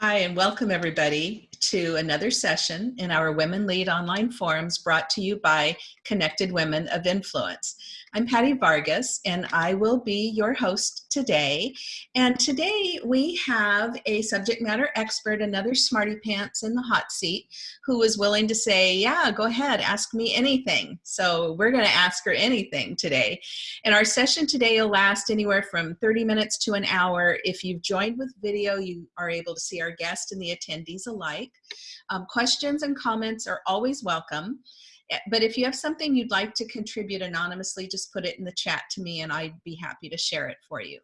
Hi, and welcome everybody to another session in our Women Lead online forums brought to you by Connected Women of Influence. I'm Patty Vargas, and I will be your host today. And today we have a subject matter expert, another smarty pants in the hot seat, who was willing to say, yeah, go ahead, ask me anything. So we're gonna ask her anything today. And our session today will last anywhere from 30 minutes to an hour. If you've joined with video, you are able to see our guest and the attendees alike. Um, questions and comments are always welcome. Eh, but if you have something you'd like to contribute anonymously, just put it in the chat to me and I'd be happy to share it for you.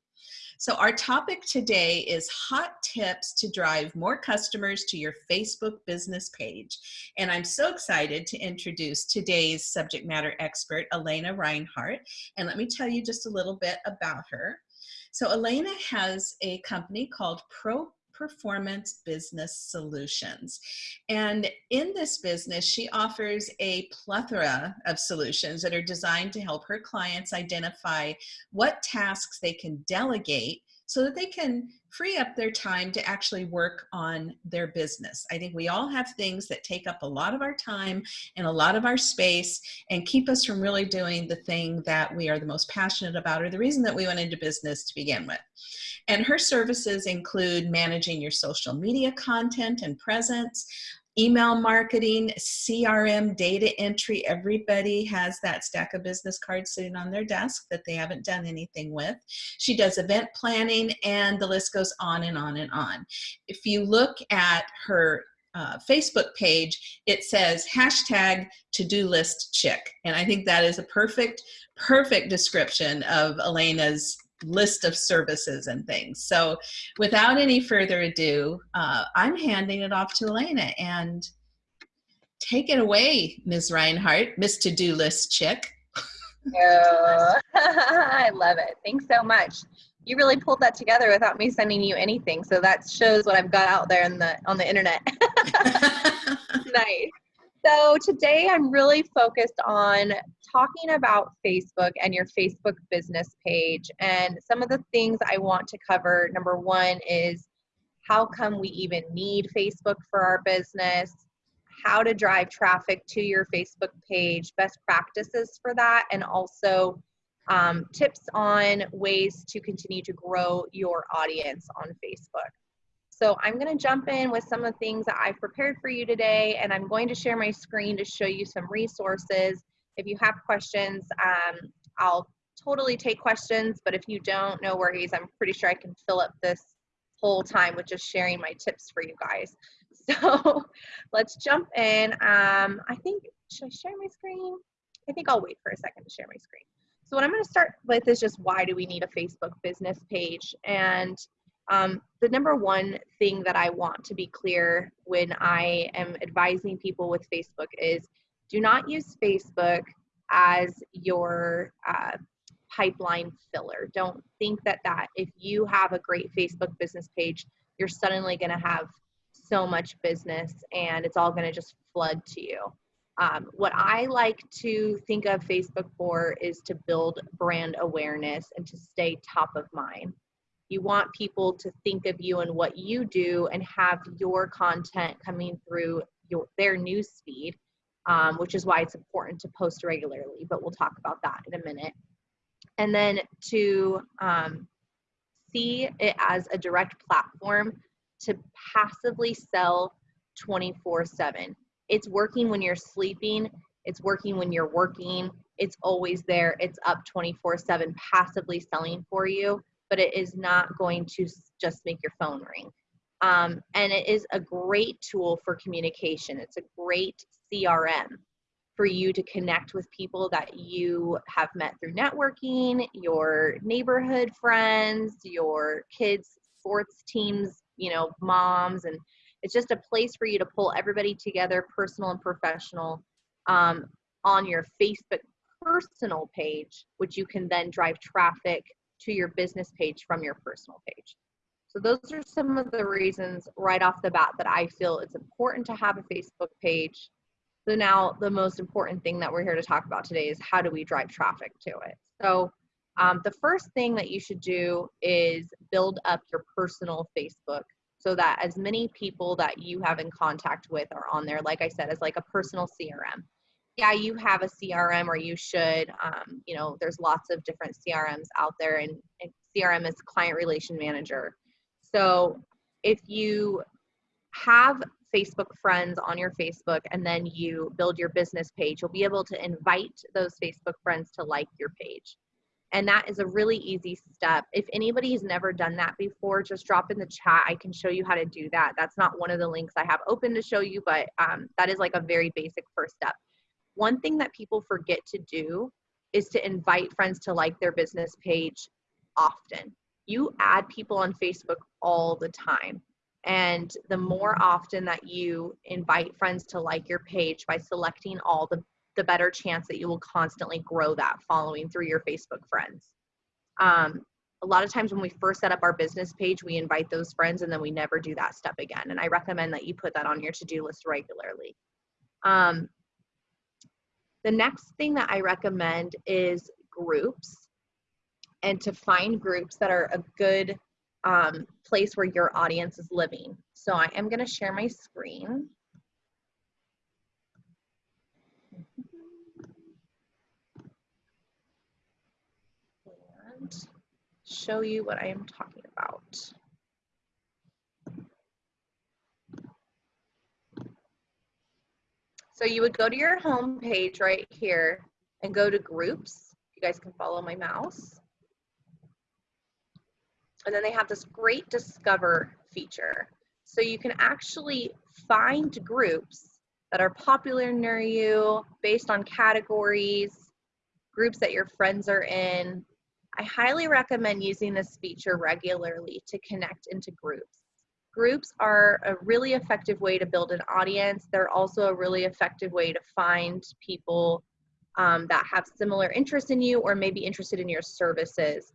So our topic today is hot tips to drive more customers to your Facebook business page. And I'm so excited to introduce today's subject matter expert, Elena Reinhardt. And let me tell you just a little bit about her. So Elena has a company called Pro Performance Business Solutions. And in this business, she offers a plethora of solutions that are designed to help her clients identify what tasks they can delegate so that they can free up their time to actually work on their business. I think we all have things that take up a lot of our time and a lot of our space and keep us from really doing the thing that we are the most passionate about or the reason that we went into business to begin with. And her services include managing your social media content and presence, email marketing, CRM, data entry. Everybody has that stack of business cards sitting on their desk that they haven't done anything with. She does event planning and the list goes on and on and on. If you look at her uh, Facebook page, it says hashtag to-do list chick. And I think that is a perfect, perfect description of Elena's list of services and things. So without any further ado, uh, I'm handing it off to Elena and take it away, Ms. Reinhardt, Miss To-Do List Chick. I love it. Thanks so much. You really pulled that together without me sending you anything. So that shows what I've got out there in the on the internet. nice. So today I'm really focused on talking about Facebook and your Facebook business page. And some of the things I want to cover number one is how come we even need Facebook for our business? How to drive traffic to your Facebook page, best practices for that, and also um, tips on ways to continue to grow your audience on Facebook. So I'm going to jump in with some of the things that I've prepared for you today, and I'm going to share my screen to show you some resources. If you have questions, um, I'll totally take questions, but if you don't, no worries. I'm pretty sure I can fill up this whole time with just sharing my tips for you guys. So let's jump in. Um, I think, should I share my screen? I think I'll wait for a second to share my screen. So what I'm going to start with is just why do we need a Facebook business page? And um, the number one thing that I want to be clear when I am advising people with Facebook is do not use Facebook as your uh, pipeline filler. Don't think that that if you have a great Facebook business page, you're suddenly going to have so much business and it's all going to just flood to you. Um, what I like to think of Facebook for is to build brand awareness and to stay top of mind. You want people to think of you and what you do and have your content coming through your, their news feed, um, which is why it's important to post regularly, but we'll talk about that in a minute. And then to um, see it as a direct platform to passively sell 24 7. It's working when you're sleeping, it's working when you're working, it's always there, it's up 24 7, passively selling for you but it is not going to just make your phone ring. Um, and it is a great tool for communication. It's a great CRM for you to connect with people that you have met through networking, your neighborhood friends, your kids' sports teams, you know, moms, and it's just a place for you to pull everybody together, personal and professional, um, on your Facebook personal page, which you can then drive traffic to your business page from your personal page. So those are some of the reasons right off the bat that I feel it's important to have a Facebook page. So now the most important thing that we're here to talk about today is how do we drive traffic to it. So um, the first thing that you should do is build up your personal Facebook so that as many people that you have in contact with are on there like i said as like a personal crm yeah you have a crm or you should um, you know there's lots of different crms out there and, and crm is client relation manager so if you have Facebook friends on your Facebook and then you build your business page, you'll be able to invite those Facebook friends to like your page. And that is a really easy step. If anybody has never done that before, just drop in the chat. I can show you how to do that. That's not one of the links I have open to show you, but um, that is like a very basic first step. One thing that people forget to do is to invite friends to like their business page often. You add people on Facebook all the time. And the more often that you invite friends to like your page by selecting all, the, the better chance that you will constantly grow that following through your Facebook friends. Um, a lot of times when we first set up our business page, we invite those friends and then we never do that step again. And I recommend that you put that on your to do list regularly. Um, the next thing that I recommend is groups and to find groups that are a good um, place where your audience is living. So I am going to share my screen. And show you what I am talking about. So you would go to your home page right here and go to groups. You guys can follow my mouse. And then they have this great discover feature. So you can actually find groups that are popular near you based on categories, groups that your friends are in. I highly recommend using this feature regularly to connect into groups. Groups are a really effective way to build an audience. They're also a really effective way to find people um, that have similar interests in you or maybe interested in your services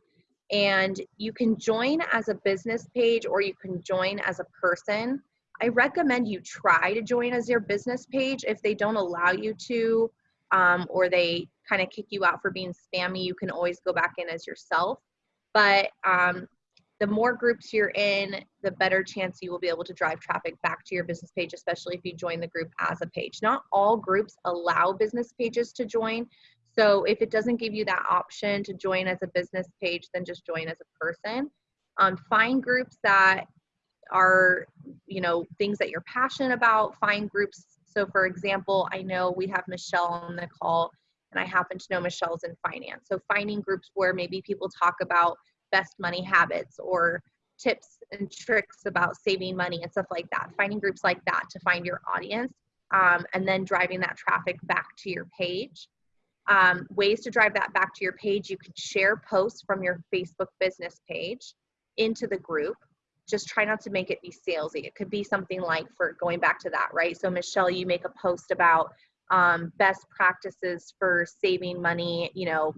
and you can join as a business page or you can join as a person. I recommend you try to join as your business page. If they don't allow you to, um, or they kind of kick you out for being spammy, you can always go back in as yourself. But um, the more groups you're in, the better chance you will be able to drive traffic back to your business page, especially if you join the group as a page. Not all groups allow business pages to join, so if it doesn't give you that option to join as a business page, then just join as a person. Um, find groups that are, you know, things that you're passionate about. Find groups. So for example, I know we have Michelle on the call and I happen to know Michelle's in finance. So finding groups where maybe people talk about best money habits or tips and tricks about saving money and stuff like that. Finding groups like that to find your audience um, and then driving that traffic back to your page. Um, ways to drive that back to your page, you can share posts from your Facebook business page into the group. Just try not to make it be salesy. It could be something like for going back to that, right? So Michelle, you make a post about um, best practices for saving money. You know,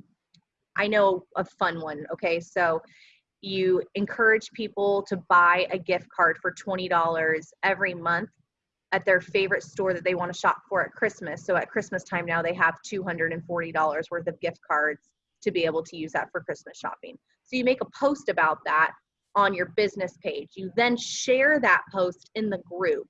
I know a fun one. Okay, so you encourage people to buy a gift card for $20 every month at their favorite store that they want to shop for at Christmas. So at Christmas time now, they have $240 worth of gift cards to be able to use that for Christmas shopping. So you make a post about that on your business page. You then share that post in the group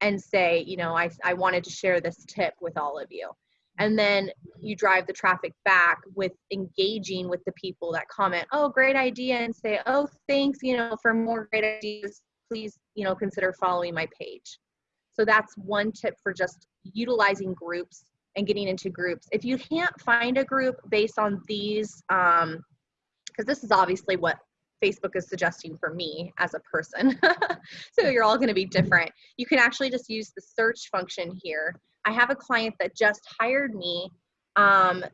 and say, you know, I, I wanted to share this tip with all of you. And then you drive the traffic back with engaging with the people that comment, oh, great idea, and say, oh, thanks, you know, for more great ideas, please, you know, consider following my page. So that's one tip for just utilizing groups and getting into groups. If you can't find a group based on these, because um, this is obviously what Facebook is suggesting for me as a person. so you're all going to be different. You can actually just use the search function here. I have a client that just hired me um,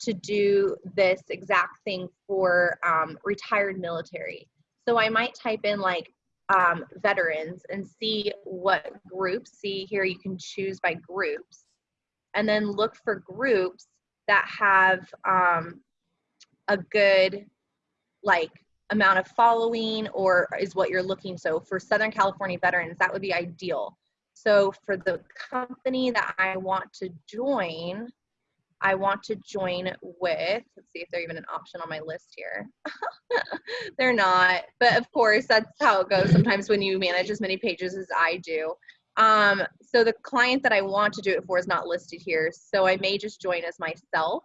to do this exact thing for um, retired military. So I might type in like um, veterans and see what groups. See here, you can choose by groups, and then look for groups that have um, a good like amount of following or is what you're looking. So for Southern California veterans, that would be ideal. So for the company that I want to join, I want to join with, let's see if they're even an option on my list here. they're not, but of course, that's how it goes sometimes when you manage as many pages as I do. Um, so the client that I want to do it for is not listed here. So I may just join as myself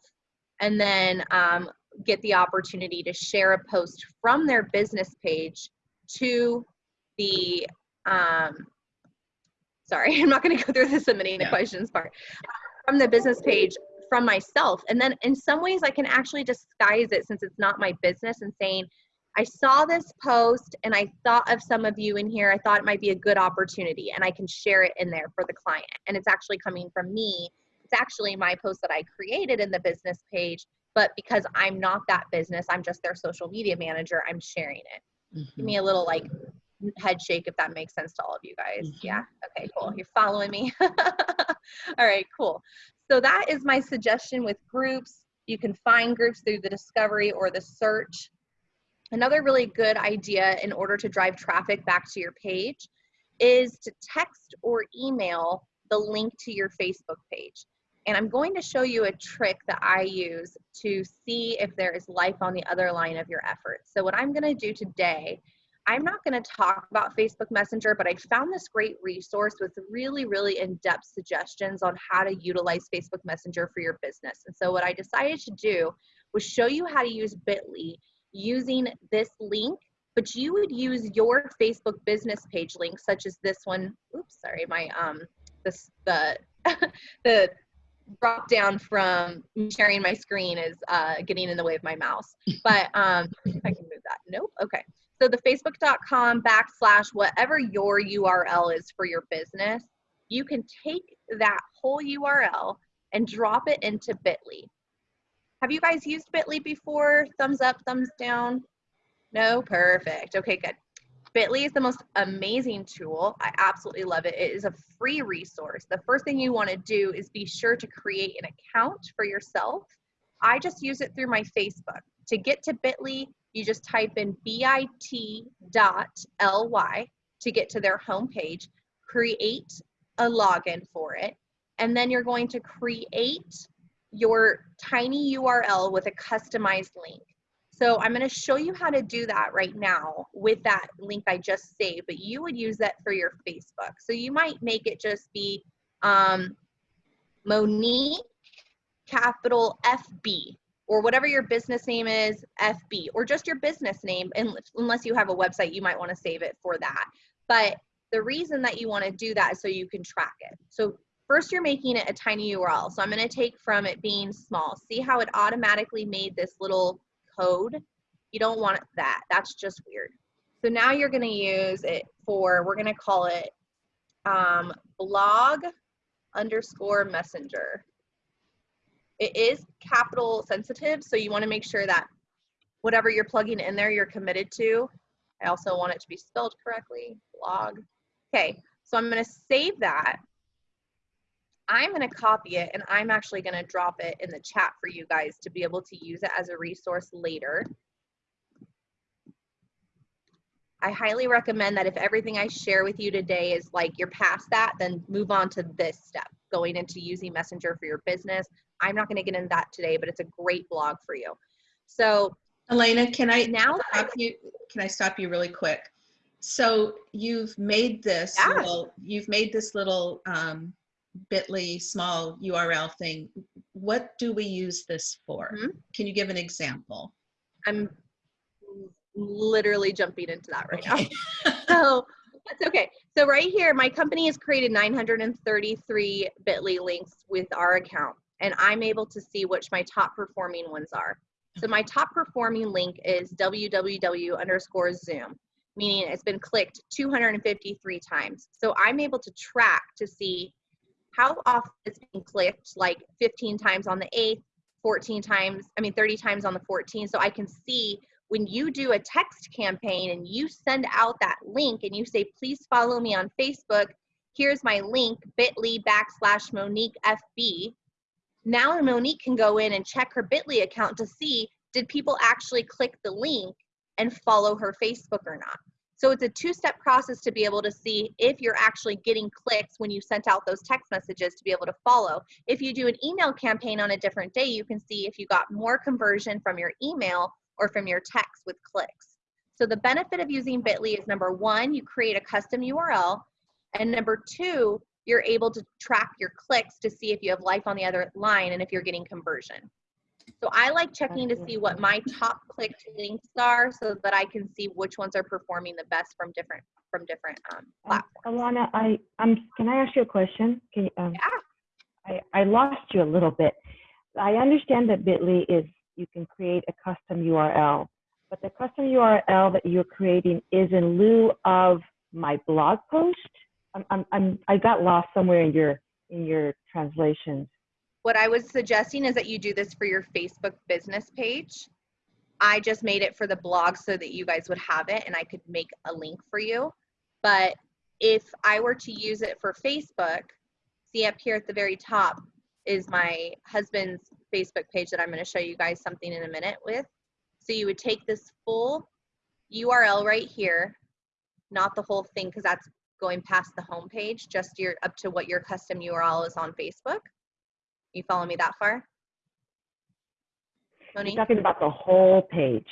and then um, get the opportunity to share a post from their business page to the, um, sorry, I'm not going to go through the submitting the questions part, from the business page from myself. And then in some ways I can actually disguise it since it's not my business and saying, I saw this post and I thought of some of you in here. I thought it might be a good opportunity and I can share it in there for the client. And it's actually coming from me. It's actually my post that I created in the business page, but because I'm not that business, I'm just their social media manager, I'm sharing it. Give Mhm. me a little like head shake if that makes sense to all of you guys. Mhm. Yeah. Okay, cool. You're following me. all right, cool. So that is my suggestion with groups. You can find groups through the discovery or the search. Another really good idea in order to drive traffic back to your page is to text or email the link to your Facebook page. And I'm going to show you a trick that I use to see if there is life on the other line of your efforts. So what I'm going to do today, I'm not going to talk about Facebook Messenger, but I found this great resource with really, really in-depth suggestions on how to utilize Facebook Messenger for your business. And so what I decided to do was show you how to use Bitly using this link, but you would use your Facebook business page link, such as this one. Oops, sorry, my um, this the the drop down from sharing my screen is uh, getting in the way of my mouse. But um, I can move that. Nope. Okay. So the facebook.com backslash whatever your URL is for your business, you can take that whole URL and drop it into Bitly. Have you guys used Bitly before? Thumbs up, thumbs down? No? Perfect. Okay, good. Bitly is the most amazing tool. I absolutely love it. It is a free resource. The first thing you want to do is be sure to create an account for yourself. I just use it through my Facebook. To get to Bitly, you just type in bit.ly to get to their homepage, create a login for it, and then you're going to create your tiny URL with a customized link. So I'm going to show you how to do that right now with that link I just saved, but you would use that for your Facebook. So you might make it just be um, Monique capital FB or whatever your business name is, FB, or just your business name. Unless you have a website, you might want to save it for that. But the reason that you want to do that is so you can track it. So first you're making it a tiny URL. So I'm going to take from it being small. See how it automatically made this little code? You don't want that. That's just weird. So now you're going to use it for, we're going to call it um, blog underscore messenger. It is capital sensitive, so you want to make sure that whatever you're plugging in there, you're committed to. I also want it to be spelled correctly, blog. Okay, so I'm going to save that. I'm going to copy it and I'm actually going to drop it in the chat for you guys to be able to use it as a resource later. I highly recommend that if everything I share with you today is like you're past that, then move on to this step, going into using Messenger for your business. I'm not going to get into that today, but it's a great blog for you. So Elena, can I now stop you? Can I stop you really quick? So you've made this Yeah. little, you've made this little um, Bitly small URL thing. What do we use this for? Mhm. Can you give an example? I'm literally jumping into that right now. Okay. so that's okay. So right here, my company has created 933 Bitly links with our account, and I'm able to see which my top performing ones are. So my top performing link is www underscore Zoom, meaning it's been clicked 253 times. So I'm able to track to see how often it's being clicked, like 15 times on the 8th, 14 times, I mean 30 times on the 14th. So I can see when you do a text campaign and you send out that link and you say, please follow me on Facebook, here's my link, bit.ly backslash Monique FB. Now Monique can go in and check her bit.ly account to see, did people actually click the link and follow her Facebook or not? So it's a two-step process to be able to see if you're actually getting clicks when you sent out those text messages to be able to follow. If you do an email campaign on a different day, you can see if you got more conversion from your email or from your text with clicks. So the benefit of using Bitly is number one, you create a custom URL, and number two, you're able to track your clicks to see if you have life on the other line and if you're getting conversion. So I like checking to see what my top clicked links are so that I can see which ones are performing the best from different from different um, Um, platforms. Alana, I, um, can I ask you a question? Can you, um, I, I lost you a little bit. I understand that Bitly is, you can create a custom URL, but the custom URL that you're creating is in lieu of my blog post? I'm, I'm, I'm, I got lost somewhere in your, in your translations. What I was suggesting is that you do this for your Facebook business page. I just made it for the blog so that you guys would have it and I could make a link for you. But if I were to use it for Facebook, see up here at the very top is my husband's Facebook page that I'm going to show you guys something in a minute with. So you would take this full URL right here, not the whole thing because that's going past the home page, just your up to what your custom URL is on Facebook. You follow me that far? You're talking about the whole page.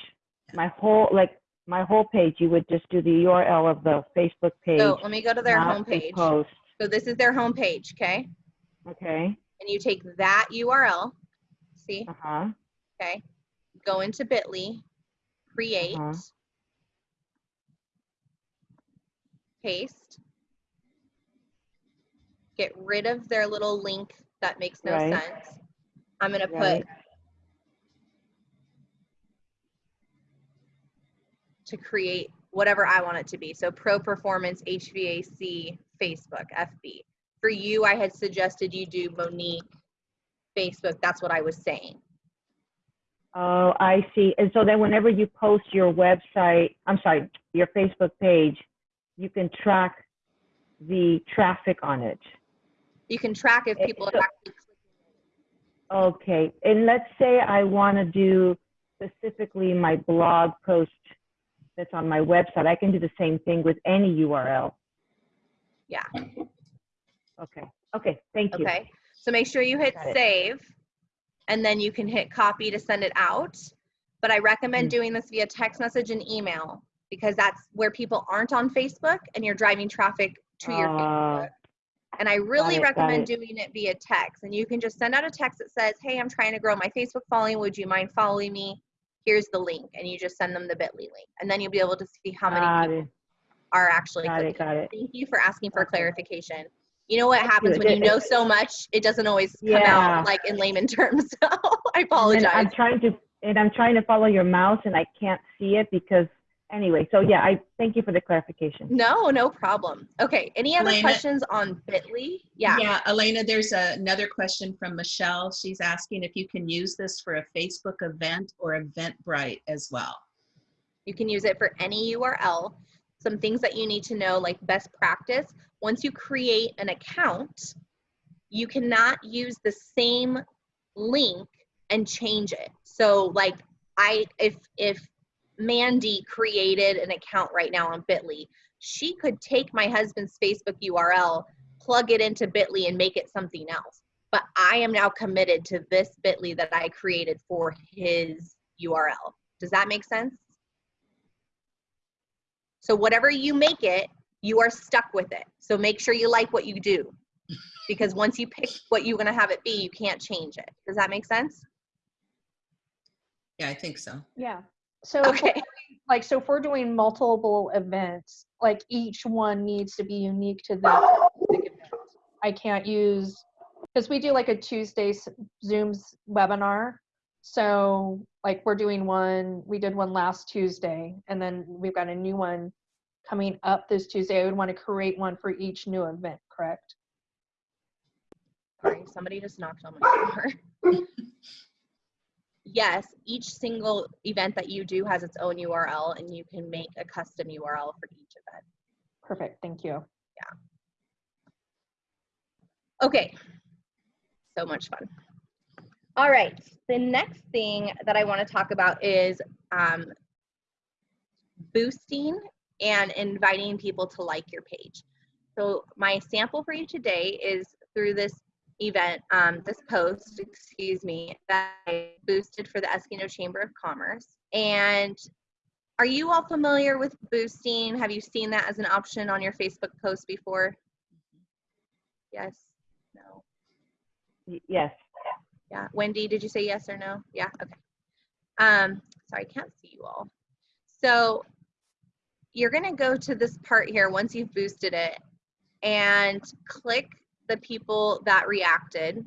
My whole, like, my whole page, you would just do the URL of the Facebook page. So let me go to their homepage. Post, So this is their homepage, okay? okay? And you take that URL, see, Uh-huh, okay? Go into Bitly, create, Uh-huh. paste, get rid of their little link that makes no Right. sense. I'm gonna Right. put to create whatever I want it to be. So pro performance HVAC Facebook FB. For you, I had suggested you do Monique Facebook. That's what I was saying. Oh, I see. And so then whenever you post your website, I'm sorry, your Facebook page, you can track the traffic on it. You can track if people so- are actually Okay. And let's say I want to do specifically my blog post that's on my website. I can do the same thing with any URL. Yeah. Okay. Okay. Thank you. Okay, so make sure you hit save and then you can hit copy to send it out. But I recommend Mm. doing this via text message and email because that's where people aren't on Facebook and you're driving traffic to your Uh, Facebook. And I really it, recommend it. doing it via text. And you can just send out a text that says, Hey, I'm trying to grow my Facebook following. Would you mind following me? Here's the link. And you just send them the bit.ly link. And then you'll be able to see how many Got people it. are actually Got clicking. it. Got it. Thank you for asking for Okay. clarification. You know what happens when you know so much, it doesn't always come Yeah. out like in layman terms. So I And apologize. I'm trying to, and I'm trying to follow your mouse and I can't see it because, anyway, so yeah, I thank you for the clarification. No, no problem. Okay, any other Elena? questions on Bitly? Yeah. Yeah, Elena, there's a- another question from Michelle. She's asking if you can use this for a Facebook event or Eventbrite as well. You can use it for any URL. Some things that you need to know, like best practice. Once you create an account, you cannot use the same link and change it. So like I if if Mandy created an account right now on Bitly, she could take my husband's Facebook URL, plug it into Bitly and make it something else. But I am now committed to this Bitly that I created for his URL. Does that make sense? So whatever you make it, you are stuck with it. So make sure you like what you do. Because once you pick what you're going to have it be, you can't change it. Does that make sense? Yeah, I think so. Yeah. So, if we're Okay. doing- like, so if we're doing multiple events, like each one needs to be unique to that. I can't use, because we do like a Tuesday s- Zoom's webinar. So, like, we're doing one, we did one last Tuesday, and then we've got a new one coming up this Tuesday. I would want to create one for each new event, correct? Sorry, somebody just knocked on my door. yes, each single event that you do has its own URL and you can make a custom URL for each event. Perfect. Thank you. Yeah. Okay, so much fun. All right, the next thing that I want to talk about is um, boosting and inviting people to like your page. So my sample for you today is through this event, um, this post, excuse me, that I boosted for the Eskimo Chamber of Commerce. And are you all familiar with boosting? Have you seen that as an option on your Facebook post before? Yes, no, Yes. Yeah. Wendy, did you say yes or no? Yeah, okay. Um, sorry, I can't see you all. So you're gonna go to this part here once you've boosted it and click the people that reacted.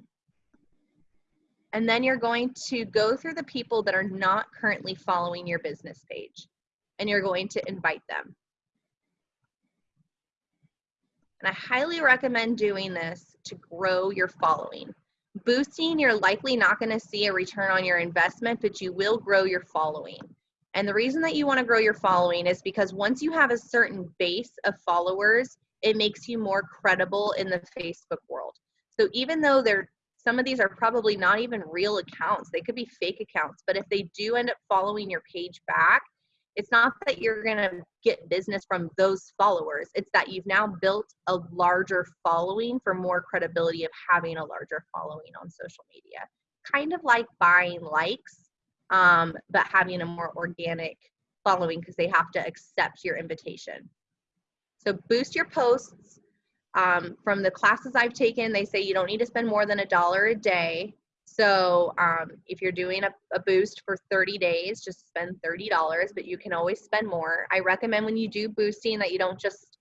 And then you're going to go through the people that are not currently following your business page and you're going to invite them. And I highly recommend doing this to grow your following. Boosting, you're likely not going to see a return on your investment, but you will grow your following. And the reason that you want to grow your following is because once you have a certain base of followers, it makes you more credible in the Facebook world. So even though they're some of these are probably not even real accounts, they could be fake accounts, but if they do end up following your page back, it's not that you're going to get business from those followers. It's that you've now built a larger following for more credibility of having a larger following on social media. Kind of like buying likes, um, but having a more organic following because they have to accept your invitation. So boost your posts. Um, from the classes I've taken, they say you don't need to spend more than a dollar a day. So um, if you're doing a, a boost for 30 days, just spend $30, but you can always spend more. I recommend when you do boosting that you don't just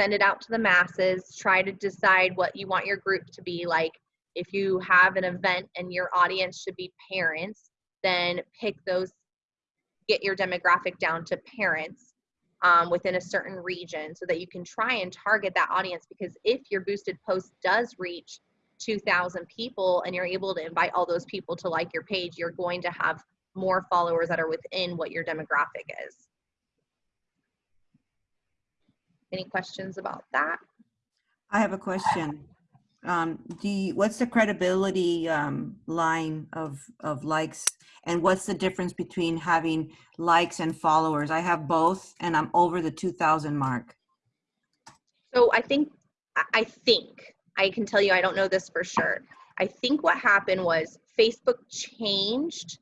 send it out to the masses. Try to decide what you want your group to be like. If you have an event and your audience should be parents, then pick those, get your demographic down to parents um, within a certain region so that you can try and target that audience because if your boosted post does reach 2000 people and you're able to invite all those people to like your page you're going to have more followers that are within what your demographic is any questions about that I have a question. Um, do you, what's the credibility um, line of, of likes? And what's the difference between having likes and followers? I have both and I'm over the 2000 mark. So I think, I- I think, I can tell you, I don't know this for sure. I think what happened was Facebook changed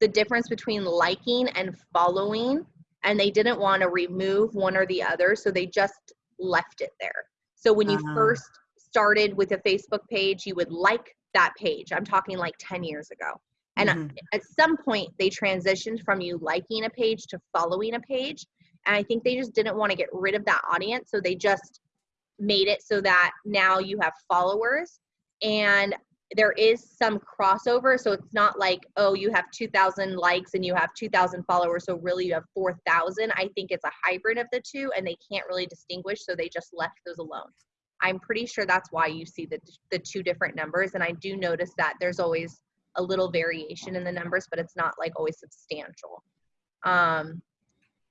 the difference between liking and following, and they didn't want to remove one or the other, so they just left it there. So when you Ah. first started with a Facebook page, you would like that page. I'm talking like 10 years ago. And Mhm. at some point, they transitioned from you liking a page to following a page. And I think they just didn't want to get rid of that audience. So they just made it so that now you have followers and there is some crossover. So it's not like, oh, you have 2,000 likes and you have 2,000 followers. So really you have 4,000. I think it's a hybrid of the two and they can't really distinguish. So they just left those alone. I'm pretty sure that's why you see the, the two different numbers. And I do notice that there's always a little variation in the numbers, but it's not like always substantial. Um,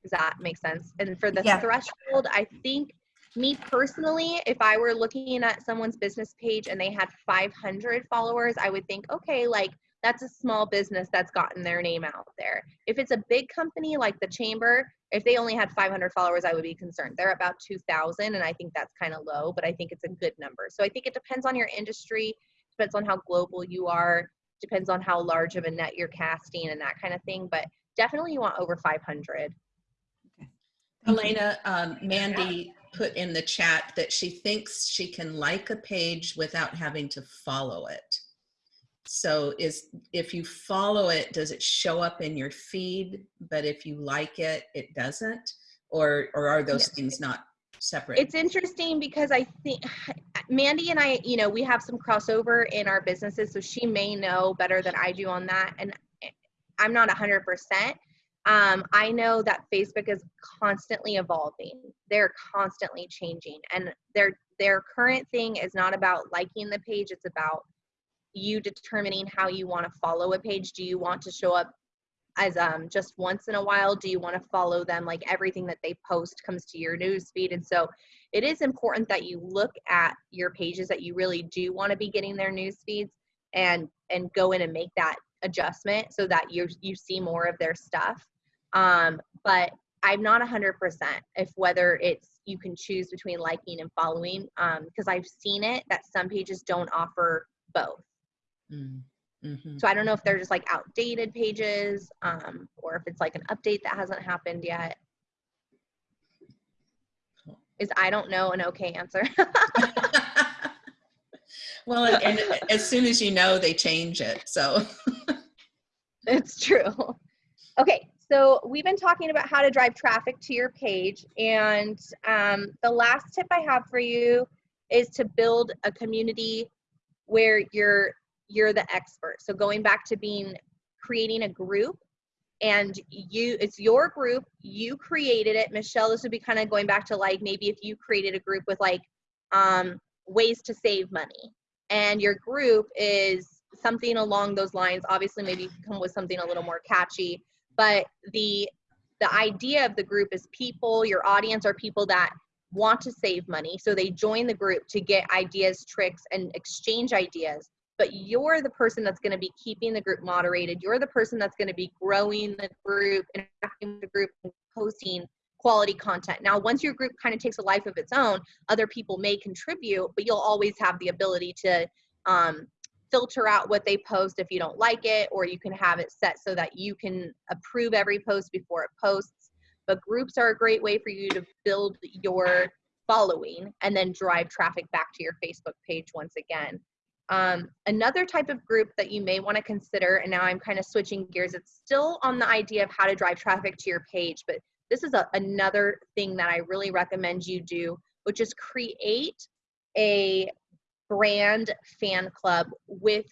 does that make sense? And for the Yeah. threshold, I think me personally, if I were looking at someone's business page and they had 500 followers, I would think, okay, like that's a small business that's gotten their name out there. If it's a big company like the chamber, if they only had 500 followers, I would be concerned. They're about 2,000, and I think that's kind of low, but I think it's a good number. So I think it depends on your industry, depends on how global you are, depends on how large of a net you're casting and that kind of thing. But definitely you want over 500. Elena, um, Mandy put in the chat that she thinks she can like a page without having to follow it. So is, if you follow it, does it show up in your feed? But if you like it, it doesn't? Or, or are those Yes. things not separate? It's interesting because I think Mandy and I, you know, we have some crossover in our businesses, so she may know better than I do on that. And I'm not 100%. Um, I know that Facebook is constantly evolving. They're constantly changing, and their their current thing is not about liking the page. It's about you determining how you want to follow a page. Do you want to show up as um, just once in a while? Do you want to follow them like everything that they post comes to your news feed? And so it is important that you look at your pages that you really do want to be getting their news feeds and and go in and make that adjustment so that you you see more of their stuff. Um, but I'm not 100% if whether it's you can choose between liking and following because I've seen it that some pages don't offer both. Mm, mhm. So I don't know if they're just like outdated pages um, or if it's like an update that hasn't happened yet. Is I don't know an okay answer? well, and, and as soon as you know, they change it. So, it's true. Okay, so we've been talking about how to drive traffic to your page, and um, the last tip I have for you is to build a community where you're you're the expert. So going back to being creating a group and you it's your group you created it michelle this would be kind of going back to like maybe if you created a group with like um ways to save money and your group is something along those lines obviously maybe you can come with something a little more catchy but the the idea of the group is people your audience are people that want to save money so they join the group to get ideas tricks and exchange ideas but you're the person that's going to be keeping the group moderated. You're the person that's going to be growing the group, interacting with the group, and posting quality content. Now, once your group kind of takes a life of its own, other people may contribute, but you'll always have the ability to um, filter out what they post if you don't like it, or you can have it set so that you can approve every post before it posts. But groups are a great way for you to build your following and then drive traffic back to your Facebook page once again. Um, another type of group that you may want to consider, and now I'm kind of switching gears, it's still on the idea of how to drive traffic to your page, but this is a, another thing that I really recommend you do, which is create a brand fan club with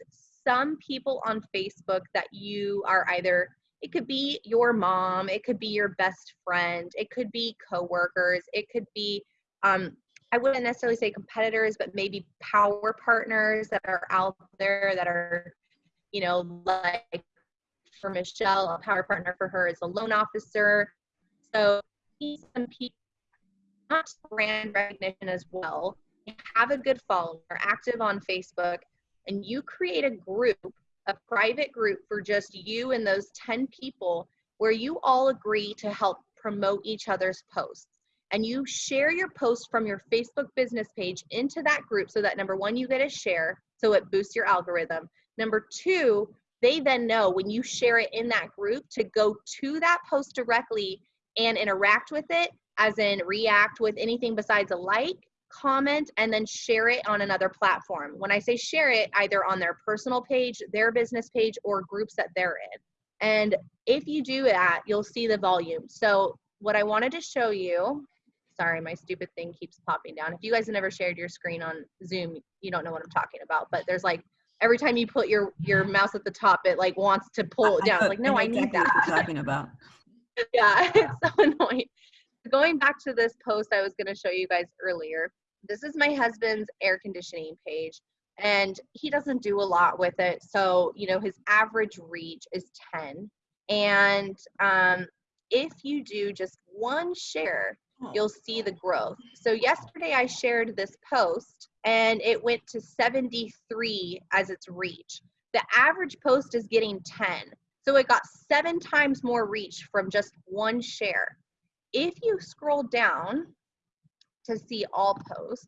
some people on Facebook that you are either it could be your mom, it could be your best friend, it could be coworkers, it could be um, I wouldn't necessarily say competitors, but maybe power partners that are out there that are, you know, like for Michelle, a power partner for her is a loan officer. So some people not brand recognition as well. Have a good follower, active on Facebook, and you create a group, a private group for just you and those 10 people where you all agree to help promote each other's posts and you share your post from your Facebook business page into that group so that number one, you get a share, so it boosts your algorithm. Number two, they then know when you share it in that group to go to that post directly and interact with it, as in react with anything besides a like, comment, and then share it on another platform. When I say share it, either on their personal page, their business page, or groups that they're in. And if you do that, you'll see the volume. So what I wanted to show you Sorry, my stupid thing keeps popping down. If you guys have never shared your screen on Zoom, you don't know what I'm talking about. But there's like every time you put your your mouse at the top, it like wants to pull it down. like, no, I, I need exactly that. What you're talking about. yeah, it's so annoying. Going back to this post I was going to show you guys earlier. This is my husband's air conditioning page, and he doesn't do a lot with it. So you know, his average reach is 10. And um, if you do just one share you'll see the growth. So yesterday I shared this post and it went to 73 as its reach. The average post is getting 10. So it got seven times more reach from just one share. If you scroll down to see all posts,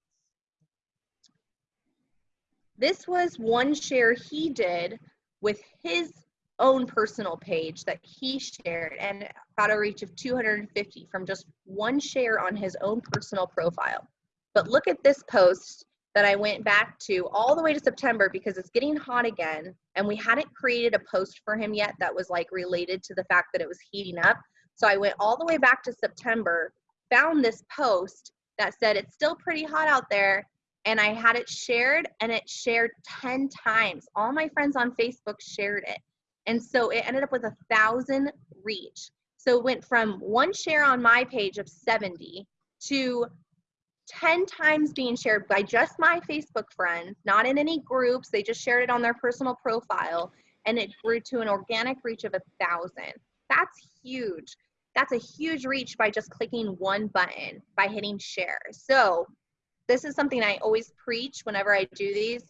this was one share he did with his own personal page that he shared and got a reach of 250 from just one share on his own personal profile. But look at this post that I went back to all the way to September because it's getting hot again and we hadn't created a post for him yet that was like related to the fact that it was heating up. So I went all the way back to September, found this post that said it's still pretty hot out there and I had it shared and it shared 10 times. All my friends on Facebook shared it. And so it ended up with a thousand reach. So it went from one share on my page of 70 to 10 times being shared by just my Facebook friends, not in any groups. They just shared it on their personal profile and it grew to an organic reach of a thousand. That's huge. That's a huge reach by just clicking one button by hitting share. So this is something I always preach whenever I do these.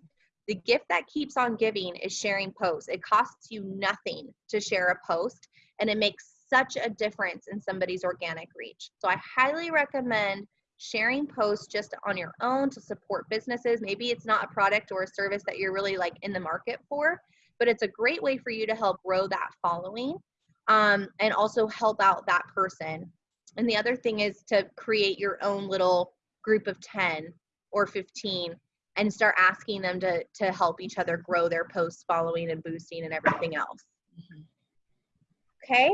The gift that keeps on giving is sharing posts. It costs you nothing to share a post and it makes such a difference in somebody's organic reach. So I highly recommend sharing posts just on your own to support businesses. Maybe it's not a product or a service that you're really like in the market for, but it's a great way for you to help grow that following um, and also help out that person. And the other thing is to create your own little group of 10 or 15 and start asking them to, to help each other grow their posts following and boosting and everything else. Mhm. Okay.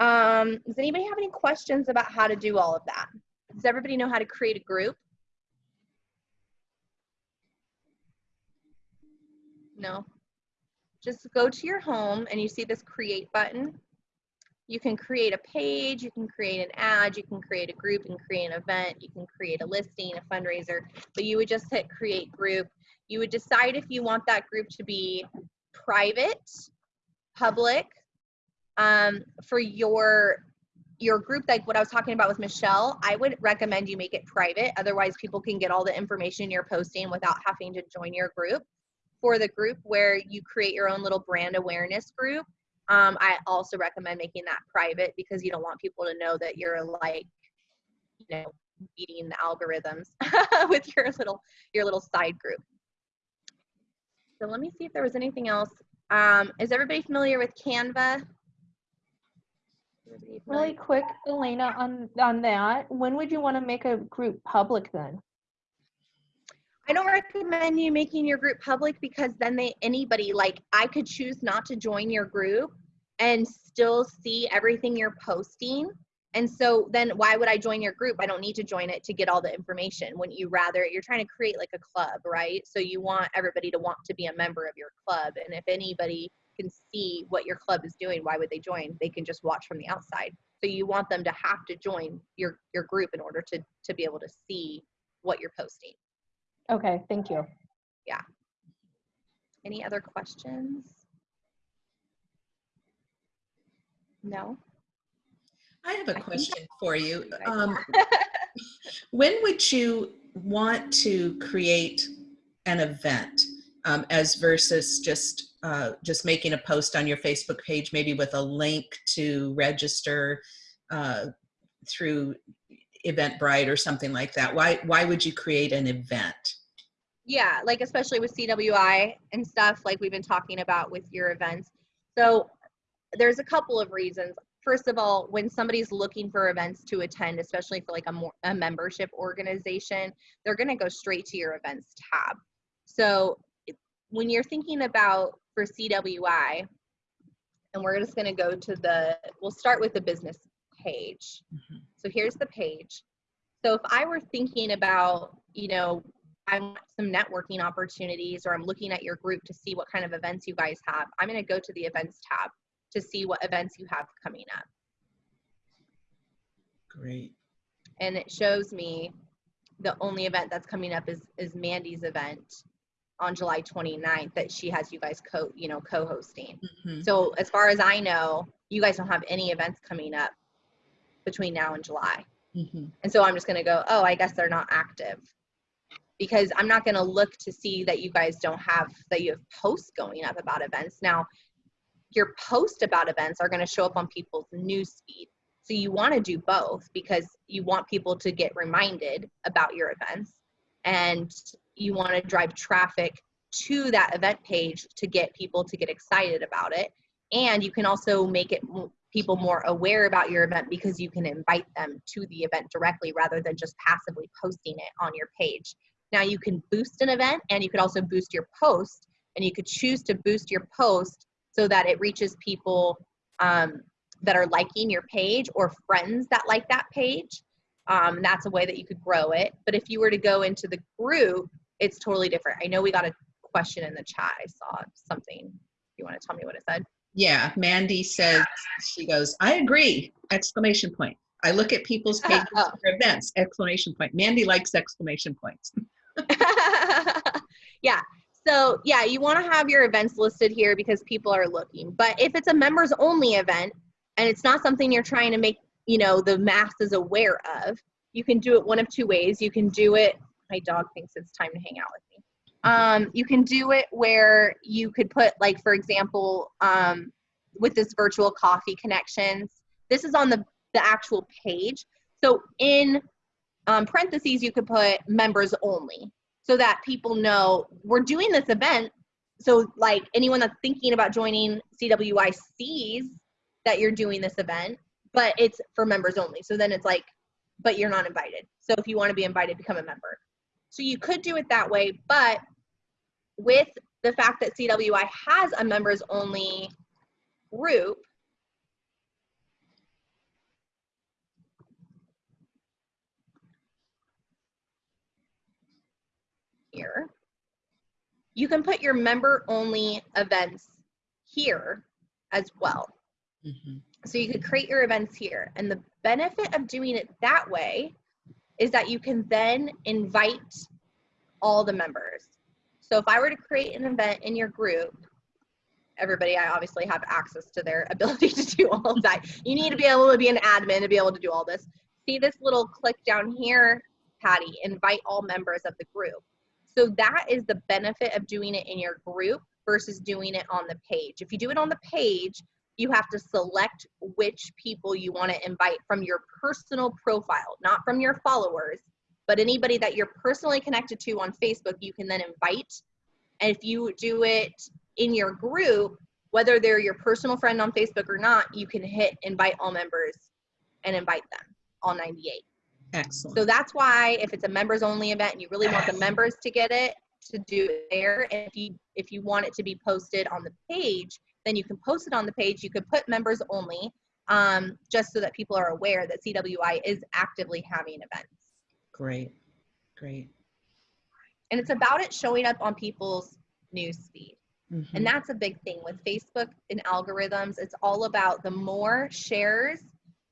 Um, does anybody have any questions about how to do all of that? Does everybody know how to create a group? No. Just go to your home and you see this create button. You can create a page, you can create an ad, you can create a group, and create an event, you can create a listing, a fundraiser, but you would just hit create group. You would decide if you want that group to be private, public, um, for your your group like what i was talking about with michelle i would recommend you make it private otherwise people can get all the information you're posting without having to join your group for the group where you create your own little brand awareness group um, i also recommend making that private because you don't want people to know that you're like you know beating the algorithms with your little your little side group so let me see if there was anything else um, is everybody familiar with canva? Really quick, Elena, on, on that, when would you want to make a group public then? I don't recommend you making your group public because then they anybody like I could choose not to join your group and still see everything you're posting. And so then why would I join your group? I don't need to join it to get all the information. Wouldn't you rather you're trying to create like a club, right? So you want everybody to want to be a member of your club. And if anybody can see what your club is doing, why would they join? They can just watch from the outside. So you want them to have to join your your group in order to to be able to see what you're posting. Okay, thank you. Yeah. Any other questions? No? I have a think question for you. Um, when would you want to create an event um, as versus just uh, just making a post on your Facebook page, maybe with a link to register uh, through Eventbrite or something like that? Why why would you create an event? Yeah, like especially with CWI and stuff like we've been talking about with your events. So there's a couple of reasons. First of all, when somebody's looking for events to attend, especially for like a, more, a membership organization, they're going to go straight to your events tab. So when you're thinking about for CWI, and we're just going to go to the, we'll start with the business page. Mhm. So here's the page. So if I were thinking about, you know, I want some networking opportunities or I'm looking at your group to see what kind of events you guys have, I'm going to go to the events tab to see what events you have coming up. Great. And it shows me the only event that's coming up is, is Mandy's event on July 29th that she has you guys co, you know, co-hosting. Mhm. So as far as I know, you guys don't have any events coming up between now and July. Mhm. And so I'm just going to go, oh, I guess they're not active. Because I'm not going to look to see that you guys don't have, that you have posts going up about events. Now, your posts about events are going to show up on people's news feed. So you want to do both because you want people to get reminded about your events and you want to drive traffic to that event page to get people to get excited about it. And you can also make it people more aware about your event because you can invite them to the event directly rather than just passively posting it on your page. Now you can boost an event and you could also boost your post and you could choose to boost your post so that it reaches people um, that are liking your page or friends that like that page. Um, that's a way that you could grow it. But if you were to go into the group, it's totally different. I know we got a question in the chat. I saw something. You want to tell me what it said? Yeah, Mandy says she goes, I agree! Exclamation point. I look at people's uh, pages Oh. for events! Exclamation point. Mandy likes exclamation points. yeah. So yeah, you want to have your events listed here because people are looking. But if it's a members only event and it's not something you're trying to make, you know, the masses aware of, you can do it one of two ways. You can do it. My dog thinks it's time to hang out with me. Um, you can do it where you could put like, for example, um, with this virtual coffee connections. This is on the, the actual page. So in um, parentheses, you could put members only so that people know we're doing this event. So like anyone that's thinking about joining CWI sees that you're doing this event, but it's for members only. So then it's like, but you're not invited. So if you want to be invited, become a member. So you could do it that way, but with the fact that CWI has a members only group, here, you can put your member only events here as well. Mhm. So you could create your events here. And the benefit of doing it that way is that you can then invite all the members. So if I were to create an event in your group, everybody, I obviously have access to their ability to do all that. You need to be able to be an admin to be able to do all this. See this little click down here, Patty, invite all members of the group. So that is the benefit of doing it in your group versus doing it on the page. If you do it on the page, you have to select which people you want to invite from your personal profile, not from your followers, but anybody that you're personally connected to on Facebook, you can then invite. And if you do it in your group, whether they're your personal friend on Facebook or not, you can hit invite all members and invite them, all 98. Excellent. So that's why if it's a members only event and you really want the members to get it, to do it there. And if you if you want it to be posted on the page, then you can post it on the page. You could put members only, um, just so that people are aware that CWI is actively having events. Great. Great. And it's about it showing up on people's news feed. Mhm. And that's a big thing with Facebook and algorithms. It's all about the more shares,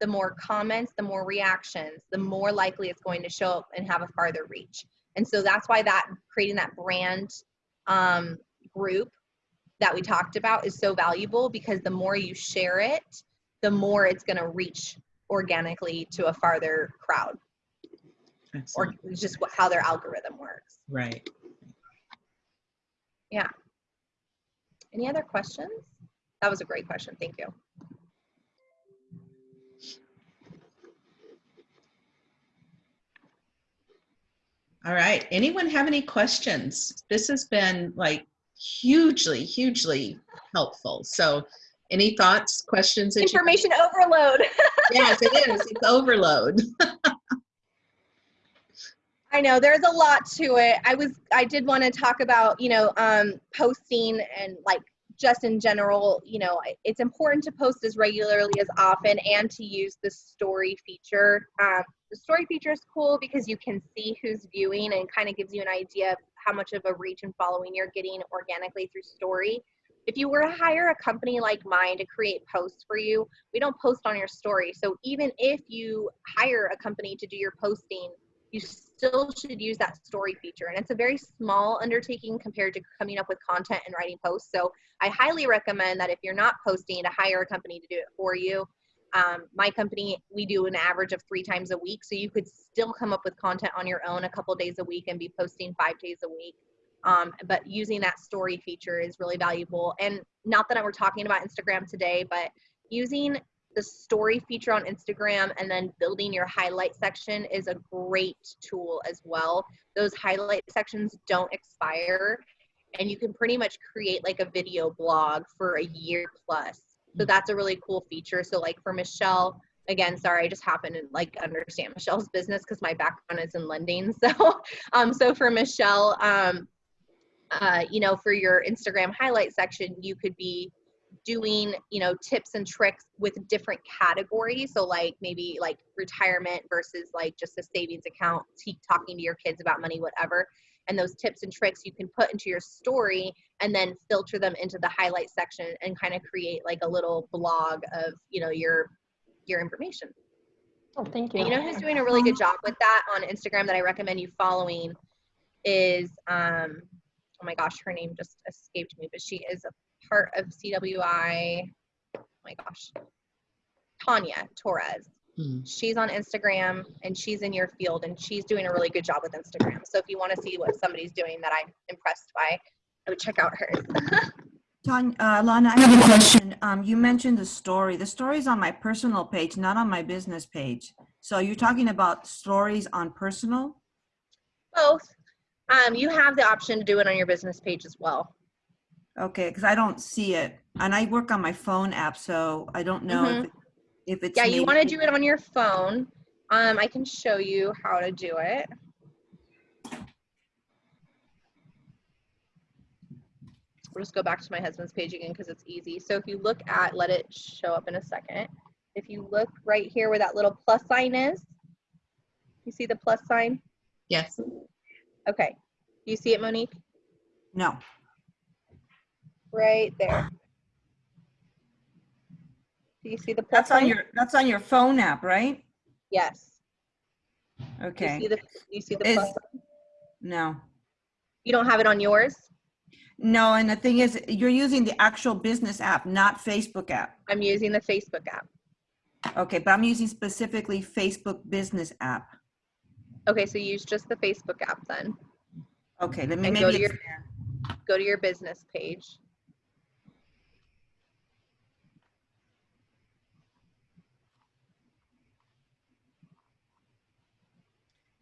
the more comments, the more reactions, the more likely it's going to show up and have a farther reach. And so that's why that creating that brand um, group that we talked about is so valuable because the more you share it, the more it's going to reach organically to a farther crowd Excellent. it's just what, how their algorithm works. Right. Yeah. Any other questions? That was a great question. Thank you. All right. Anyone have any questions? This has been like hugely, hugely helpful. So any thoughts, questions? Information overload. Yes, it is. It's overload. I know there's a lot to it. I was I did want to talk about, you know, um posting and like just in general, you know, it's important to post as regularly as often and to use the story feature. Um, the story feature is cool because you can see who's viewing and kind of gives you an idea of how much of a reach and following you're getting organically through story. If you were to hire a company like mine to create posts for you, we don't post on your story. So even if you hire a company to do your posting, you still should use that story feature. And it's a very small undertaking compared to coming up with content and writing posts. So I highly recommend that if you're not posting, to hire a company to do it for you. Um, my company, we do an average of three times a week. So you could still come up with content on your own a couple days a week and be posting five days a week. Um, but using that story feature is really valuable. And not that we're talking about Instagram today, but using the story feature on Instagram and then building your highlight section is a great tool as well. Those highlight sections don't expire and you can pretty much create like a video blog for a year plus. So that's a really cool feature. So like for Michelle, again, sorry, I just happen to like understand Michelle's business because my background is in lending. So um so for Michelle, um uh, you know, for your Instagram highlight section, you could be doing you know tips and tricks with different categories. So like maybe like retirement versus like just a savings account talking to your kids about money whatever. And those tips and tricks you can put into your story and then filter them into the highlight section and kind of create like a little blog of you know your your information. Oh, thank you. and you know who's doing a really good job with that on Instagram that I recommend you following is um oh my gosh, her name just escaped me, but she is a part of CWI. Oh my gosh. Tanya Torres. Hmm. She's on Instagram and she's in your field and she's doing a really good job with Instagram. So if you want to see what somebody's doing that I'm impressed by, I would check out hers. Tanya, uh, Lana, I have a question. Um, you mentioned the story. The story is on my personal page, not on my business page. So you're talking about stories on personal? Both. Um, you have the option to do it on your business page as well. Okay, because I don't see it. And I work on my phone app, so I don't know if, it- if it's. Mm-hmm. Yeah, you want to do it on your phone. Um, I can show you how to do it. We'll just go back to my husband's page again because it's easy. So if you look at, let it show up in a second. If you look right here where that little plus sign is, you see the plus sign? Yes. Okay. You see it, Monique? No. Right there. Do you see the plus That's on your, that's on your phone app, right? Yes. Okay. You see the, you see the plus? No. You don't have it on yours? No, and the thing is, you're using the actual business app, not Facebook app. I'm using the Facebook app. Okay, but I'm using specifically Facebook business app. Okay, so use just the Facebook app then. Okay, let me, And go to your- Go to your business page.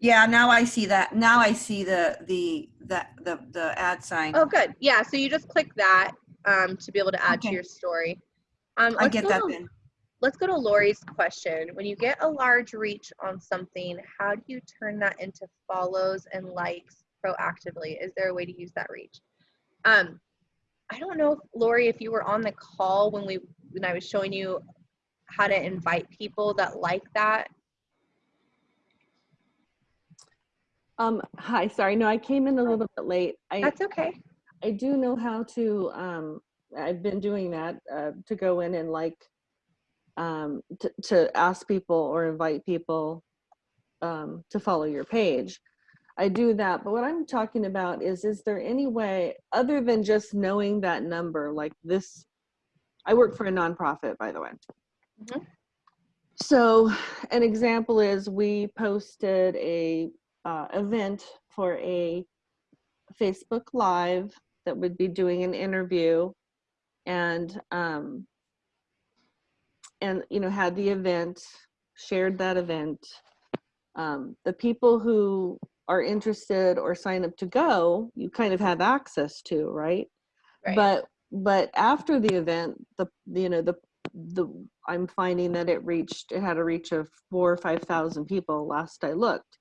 Yeah, now I see that. Now I see the, the, the, the, the ad sign. Oh, good. Yeah, so you just click that um, to be able to add to your story. Um, I get that to- then. Let's go to Lori's question. When you get a large reach on something, how do you turn that into follows and likes proactively? Is there a way to use that reach? Um, I don't know, if, Lori, if you were on the call when we when I was showing you how to invite people that like that. Um, hi, sorry, no, I came in a little bit late. I, That's okay. I do know how to, um, I've been doing that, uh, to go in and like, um, to, to ask people or invite people, um, to follow your page. I do that, but what I'm talking about is, is there any way, other than just knowing that number, like this, I work for a nonprofit, by the way. Mhm. So an example is we posted a uh, event for a Facebook Live that would be doing an interview and um, and you know had the event shared that event. Um, the people who are interested or sign up to go you kind of have access to right? Right. but but after the event the you know the the i'm finding that it reached it had a reach of four or five thousand people last i looked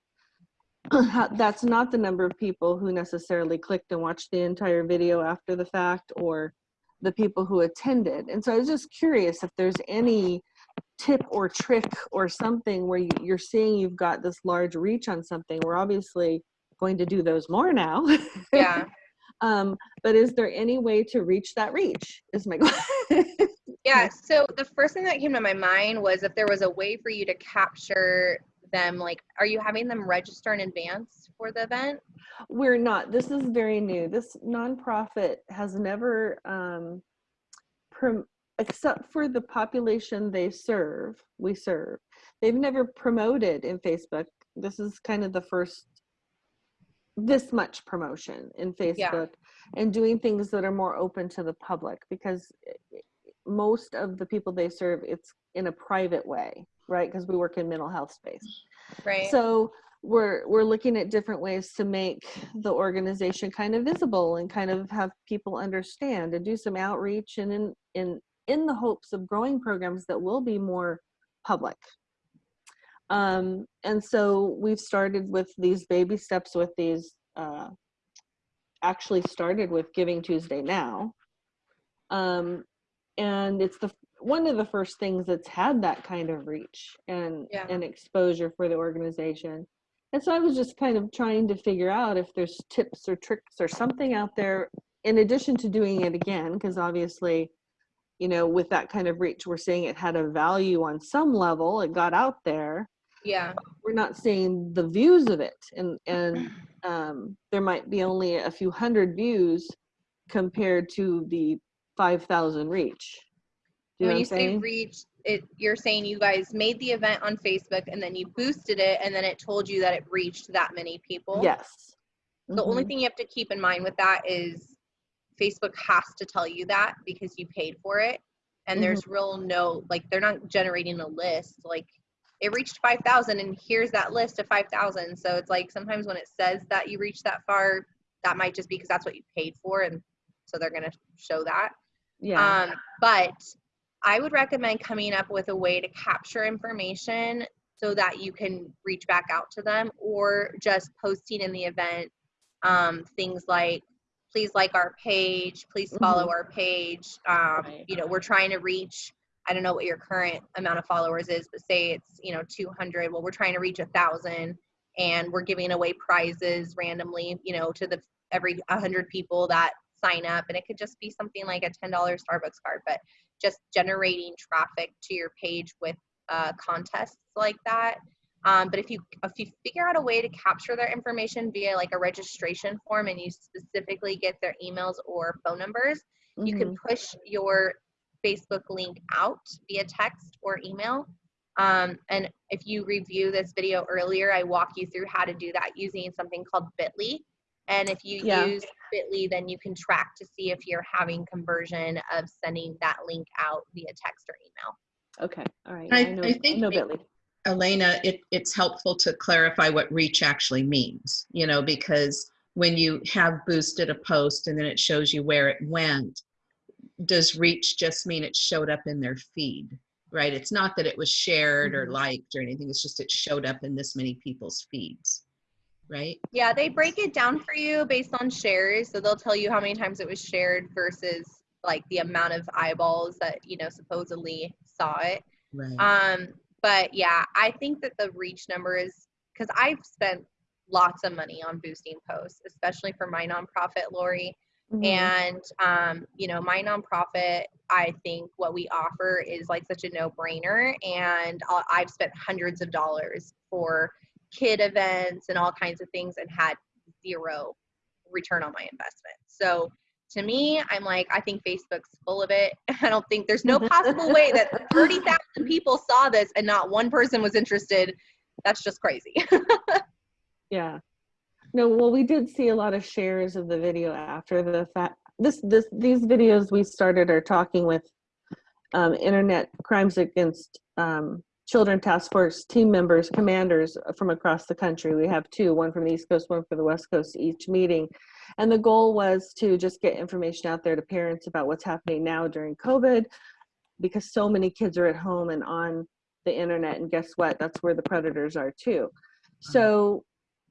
that's not the number of people who necessarily clicked and watched the entire video after the fact or the people who attended. And so i was just curious if there's any tip or trick or something where you, you're seeing you've got this large reach on something. We're obviously going to do those more now. Yeah. um but is there any way to reach that reach is my Yeah, so the first thing that came to my mind was if there was a way for you to capture them, like, are you having them register in advance for the event? we're not. This is very new. This nonprofit has never um prom- except for the population they serve we serve. They've never promoted in facebook. This is kind of the first this much promotion in facebook and doing things that are more open to the public because i- i- most of the people they serve it's in a private way right because we work in mental health space Right. so we're we're looking at different ways to make the organization kind of visible and kind of have people understand and do some outreach and in in in the hopes of growing programs that will be more public. Um, and so we've started with these baby steps with these uh, actually started with Giving Tuesday now. Um, and it's the one of the first things that's had that kind of reach and Yeah. and exposure for the organization. And so I was just kind of trying to figure out if there's tips or tricks or something out there in addition to doing it again, because obviously, you know, with that kind of reach, we're seeing it had a value on some level. It got out there. yeah. We're not seeing the views of it, and and um, there might be only a few hundred views compared to the five thousand reach. You when you say reach, it you're saying you guys made the event on Facebook and then you boosted it and then it told you that it reached that many people. Yes. The only Mhm. thing you have to keep in mind with that is Facebook has to tell you that because you paid for it. And there's real no, like, they're not generating a list. Like, it reached 5,000 and here's that list of 5,000. So it's like sometimes when it says that you reached that far, that might just be because that's what you paid for. And so they're going to show that. Yeah. Um, but I would recommend coming up with a way to capture information so that you can reach back out to them or just posting in the event um, things like please like our page please follow our page um, Right. you know we're trying to reach i don't know what your current amount of followers is but say it's you know 200 well we're trying to reach a thousand and we're giving away prizes randomly you know to the every 100 people that sign up and it could just be something like a $10 starbucks card but just generating traffic to your page with uh, contests like that. Um, but if you if you figure out a way to capture their information via like a registration form and you specifically get their emails or phone numbers you can push your facebook link out via text or email. Um, and if you review this video earlier i walk you through how to do that using something called bitly and if you Yeah. use bitly then you can track to see if you're having conversion of sending that link out via text or email Okay. All right. I- I know, I think know we- Bitly. Elena, it, it's helpful to clarify what reach actually means, you know, because when you have boosted a post and then it shows you where it went, does reach just mean it showed up in their feed, right? It's not that it was shared or Mhm. liked or anything, it's just it showed up in this many people's feeds, right? Yeah, they break it down for you based on shares. So they'll tell you how many times it was shared versus like the amount of eyeballs that, you know, supposedly saw it. Right. Um, but yeah, I think that the reach number is because I've spent lots of money on boosting posts, especially for my nonprofit, Lori. Mhm. And um, you know, my nonprofit, I think what we offer is like such a no-brainer. And i I've spent hundreds of dollars for kid events and all kinds of things and had zero return on my investment. So to me, I'm like, I think Facebook's full of it. I don't think there's no possible way that 30,000 people saw this and not one person was interested. That's just crazy. Yeah. No, well, we did see a lot of shares of the video after the fact. This, this, these videos we started are talking with um, Internet Crimes Against um, Children Task Force team members, commanders uh, from across the country. We have two, one from the East Coast, one from the West Coast, each meeting. And the goal was to just get information out there to parents about what's happening now during COVID, because so many kids are at home and on the internet. And guess what? That's where the predators are too. Mm-hmm. So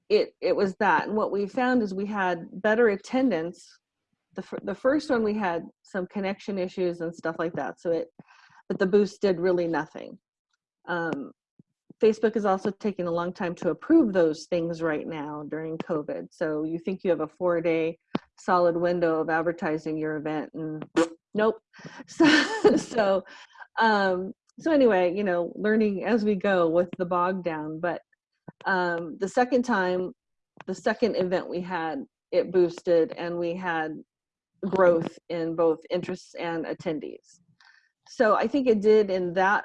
it it was that and what we found is we had better attendance the, the first one we had some connection issues and stuff like that so it but the boost did really nothing um, facebook is also taking a long time to approve those things right now during covid so you think you have a four day solid window of advertising your event and nope so so um so anyway you know learning as we go with the bog down but um, the second time, the second event we had, it boosted and we had growth in both interests and attendees. So I think it did in that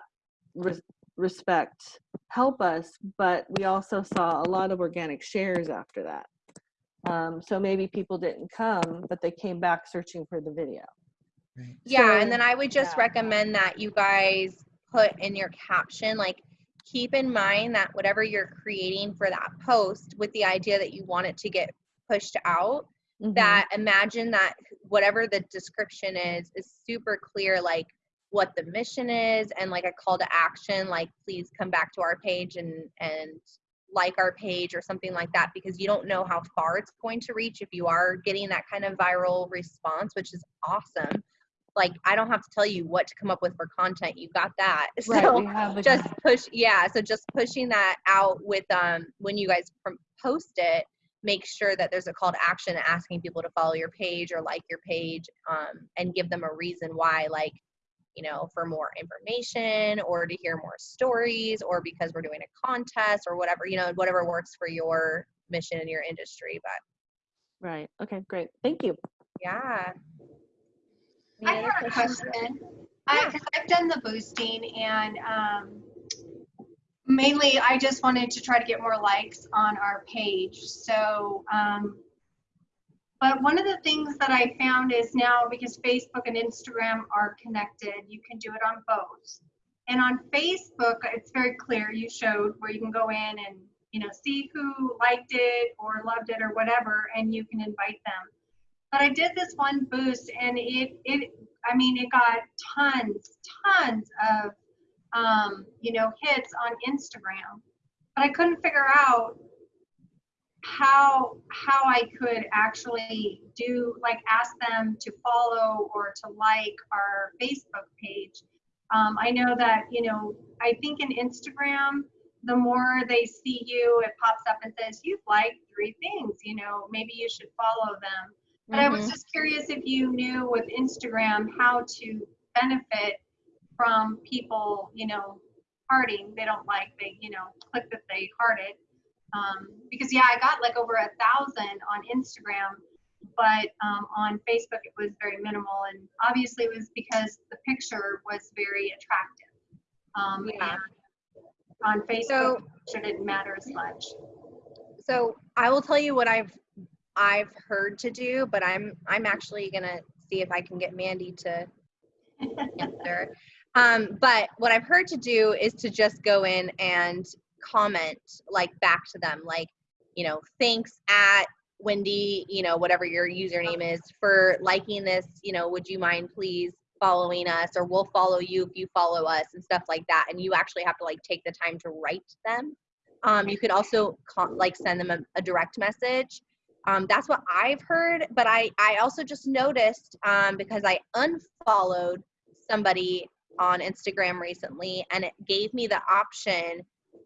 respect help us, but we also saw a lot of organic shares after that. Um, so maybe people didn't come, but they came back searching for the video. Right. Yeah, and then I would just yeah. recommend that you guys put in your caption, like, keep in mind that whatever you're creating for that post with the idea that you want it to get pushed out, Mhm. that imagine that whatever the description is, is super clear, like what the mission is and like a call to action, like please come back to our page and, and like our page or something like that because you don't know how far it's going to reach if you are getting that kind of viral response, which is awesome. Like I don't have to tell you what to come up with for content. You got that. Right, So just push yeah, so just pushing that out with um when you guys post it, make sure that there's a call to action asking people to follow your page or like your page um and give them a reason why like you know, for more information or to hear more stories or because we're doing a contest or whatever, you know, whatever works for your mission in your industry. But Right. Okay, great. Thank you. yeah. I Any other have a questions? question. I, I've done the boosting and, um, mainly I just wanted to try to get more likes on our page. So, um, But one of the things that I found is now because Facebook and Instagram are connected, you can do it on both. And on Facebook, it's very clear. You showed where you can go in and you know see who liked it or loved it or whatever, and you can invite them. But I did this one boost, and it it I mean it got tons tons of um, you know hits on Instagram, but I couldn't figure out how how I could actually do like ask them to follow or to like our Facebook page. Um, I know that you know I think in Instagram, the more they see you, it pops up and says you've liked three things. You know maybe you should follow them. But I was just curious if you knew with Instagram how to benefit from people, you know, hearting. They don't like they you know click that they hearted um, because yeah, I got like over a thousand on Instagram, but um, on Facebook it was very minimal, and obviously it was because the picture was very attractive. Um, Yeah. on Facebook, so, it didn't matter as much. So I will tell you what I've I've heard to do, but I'm I'm actually gonna see if I can get Mandy to answer. Um, but what I've heard to do is to just go in and comment like back to them, like, you know, thanks at Wendy, you know, whatever your username is for liking this, you know, would you mind please following us or we'll follow you if you follow us and stuff like that. And you actually have to like take the time to write them. Um, you could also con- like send them a, a direct message. Um, that's what I've heard, but I, I also just noticed um, because I unfollowed somebody on Instagram recently and it gave me the option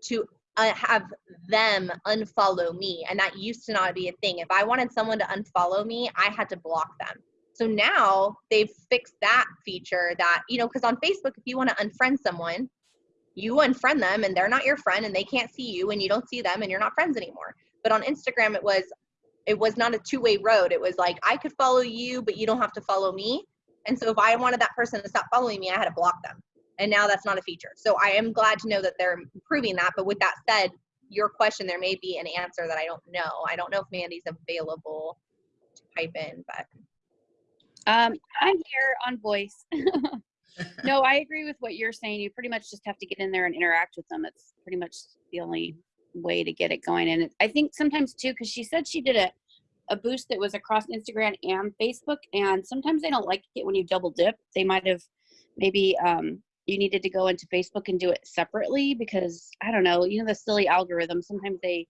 to uh, have them unfollow me. And that used to not be a thing. If I wanted someone to unfollow me, I had to block them. So now they've fixed that feature that, you know, because on Facebook, if you want to unfriend someone, you unfriend them and they're not your friend and they can't see you and you don't see them and you're not friends anymore. But on Instagram, it was it was not a two-way road. It was like I could follow you, but you don't have to follow me. And so if I wanted that person to stop following me, I had to block them. And now that's not a feature. So I am glad to know that they're improving that. But with that said, your question, there may be an answer that I don't know. I don't know if Mandy's available to pipe in, but Um, I'm here on voice. no, I agree with what you're saying. You pretty much just have to get in there and interact with them. It's pretty much the only way to get it going. And I think sometimes too, because she said she did a, a boost that was across Instagram and Facebook, and sometimes they don't like it when you double dip. They might have maybe um, you needed to go into Facebook and do it separately because I don't know, you know, the silly algorithm. Sometimes they